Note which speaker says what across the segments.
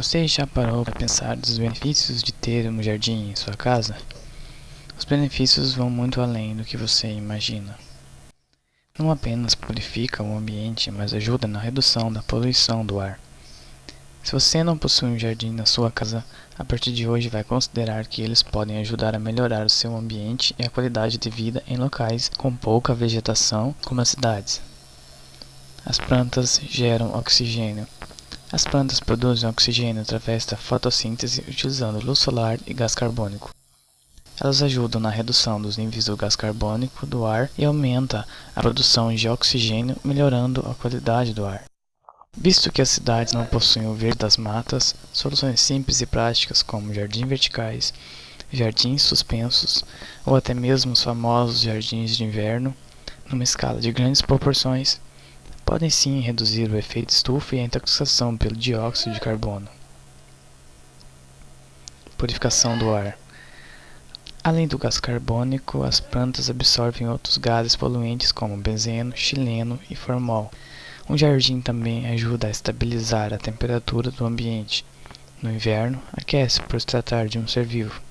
Speaker 1: Você já parou para pensar dos benefícios de ter um jardim em sua casa? Os benefícios vão muito além do que você imagina. Não apenas purifica o ambiente, mas ajuda na redução da poluição do ar. Se você não possui um jardim na sua casa, a partir de hoje vai considerar que eles podem ajudar a melhorar o seu ambiente e a qualidade de vida em locais com pouca vegetação, como as cidades. As plantas geram oxigênio. As plantas produzem oxigênio através da fotossíntese utilizando luz solar e gás carbônico. Elas ajudam na redução dos níveis do gás carbônico do ar e aumenta a produção de oxigênio, melhorando a qualidade do ar. Visto que as cidades não possuem o verde das matas, soluções simples e práticas como jardins verticais, jardins suspensos ou até mesmo os famosos jardins de inverno, numa escala de grandes proporções, podem sim reduzir o efeito estufa e a intoxicação pelo dióxido de carbono. Purificação do ar Além do gás carbônico, as plantas absorvem outros gases poluentes como benzeno, xileno e formol. Um jardim também ajuda a estabilizar a temperatura do ambiente. No inverno, aquece por se tratar de um ser vivo.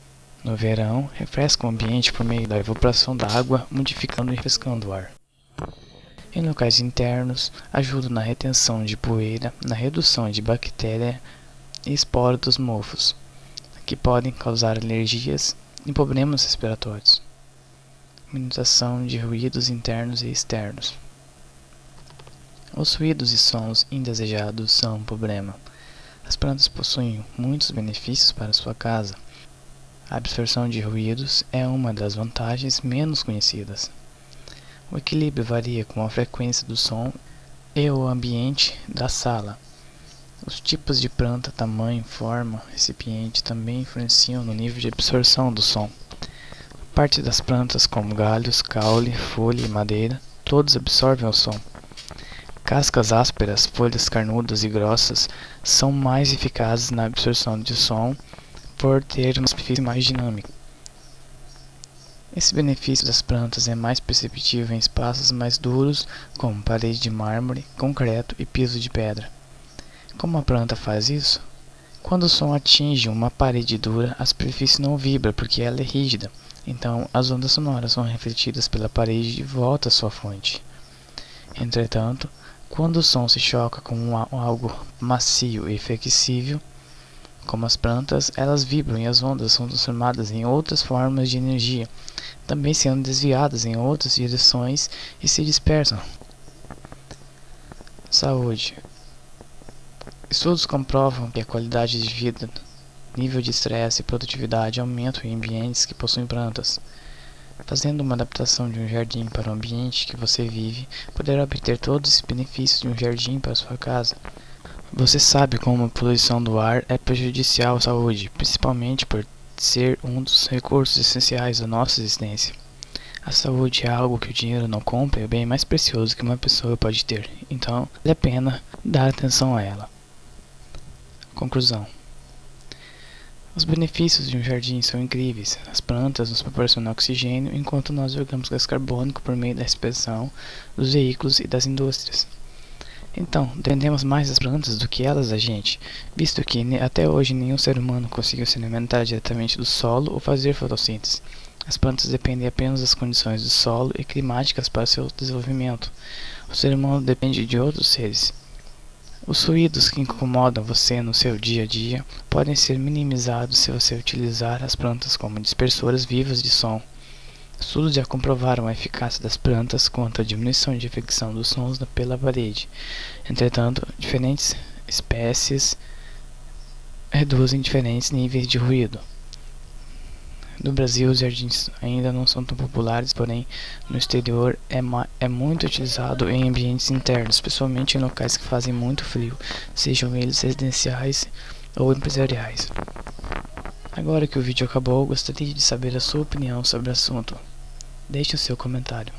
Speaker 1: No verão, refresca o ambiente por meio da evaporação da água, modificando e refrescando o ar. Em locais internos, ajuda na retenção de poeira, na redução de bactérias e esporos dos mofos, que podem causar alergias e problemas respiratórios. Minimização de ruídos internos e externos. Os ruídos e sons indesejados são um problema. As plantas possuem muitos benefícios para sua casa. A absorção de ruídos é uma das vantagens menos conhecidas. O equilíbrio varia com a frequência do som e o ambiente da sala. Os tipos de planta, tamanho, forma, recipiente também influenciam no nível de absorção do som. Parte das plantas, como galhos, caule, folha e madeira, todos absorvem o som. Cascas ásperas, folhas carnudas e grossas são mais eficazes na absorção de som por ter uma superfície mais dinâmica. Esse benefício das plantas é mais perceptível em espaços mais duros, como parede de mármore, concreto e piso de pedra. Como a planta faz isso? Quando o som atinge uma parede dura, a superfície não vibra porque ela é rígida, então as ondas sonoras são refletidas pela parede de volta à sua fonte. Entretanto, quando o som se choca com algo macio e flexível, como as plantas, elas vibram e as ondas são transformadas em outras formas de energia, também sendo desviadas em outras direções e se dispersam. Saúde Estudos comprovam que a qualidade de vida, nível de estresse e produtividade aumentam em ambientes que possuem plantas. Fazendo uma adaptação de um jardim para o ambiente que você vive, poderá obter todos os benefícios de um jardim para sua casa. Você sabe como a poluição do ar é prejudicial à saúde, principalmente por ser um dos recursos essenciais da nossa existência. A saúde é algo que o dinheiro não compra e é o bem mais precioso que uma pessoa pode ter, então vale a pena dar atenção a ela. Conclusão os benefícios de um jardim são incríveis. As plantas nos proporcionam oxigênio, enquanto nós jogamos gás carbônico por meio da respiração dos veículos e das indústrias. Então, dependemos mais das plantas do que elas da gente, visto que até hoje nenhum ser humano conseguiu se alimentar diretamente do solo ou fazer fotossíntese. As plantas dependem apenas das condições do solo e climáticas para seu desenvolvimento. O ser humano depende de outros seres. Os ruídos que incomodam você no seu dia a dia podem ser minimizados se você utilizar as plantas como dispersoras vivas de som. Estudos já comprovaram a eficácia das plantas quanto à diminuição de infecção dos sons pela parede. Entretanto, diferentes espécies reduzem diferentes níveis de ruído. No Brasil, os jardins ainda não são tão populares, porém, no exterior é, é muito utilizado em ambientes internos, especialmente em locais que fazem muito frio, sejam eles residenciais ou empresariais. Agora que o vídeo acabou, gostaria de saber a sua opinião sobre o assunto. Deixe o seu comentário.